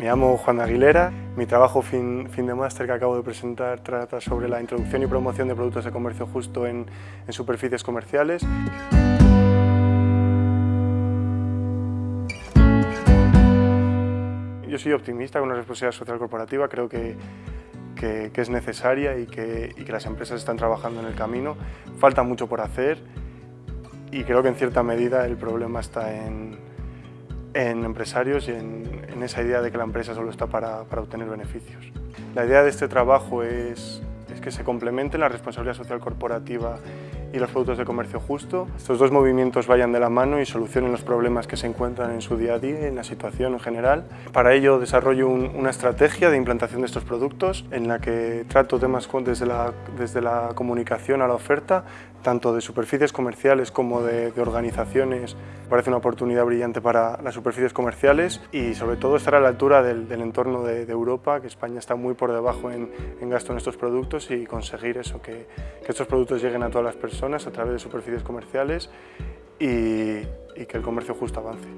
Me llamo Juan Aguilera, mi trabajo fin, fin de máster que acabo de presentar trata sobre la introducción y promoción de productos de comercio justo en, superficies comerciales. Yo soy optimista con la responsabilidad social corporativa, creo que, que, que es necesaria y que, y que las empresas están trabajando en el camino. Falta mucho por hacer y creo que en cierta medida el problema está en, en empresarios y en, esa idea de que la empresa solo está para, obtener beneficios. La idea de este trabajo es, es que se complementen la responsabilidad social corporativa y los productos de comercio justo. Estos dos movimientos vayan de la mano y solucionen los problemas que se encuentran en su día a día, en la situación en general. Para ello desarrollo un, una estrategia de implantación de estos productos en la que trato temas desde la, desde la comunicación a la oferta, tanto de superficies comerciales como de, de organizaciones. Parece una oportunidad brillante para las superficies comerciales y sobre todo estar a la altura del, del entorno de, de, Europa, que España está muy por debajo en, en gasto en estos productos y conseguir eso, que, que estos productos lleguen a todas las personas a través de superficies comerciales y, que el comercio justo avance.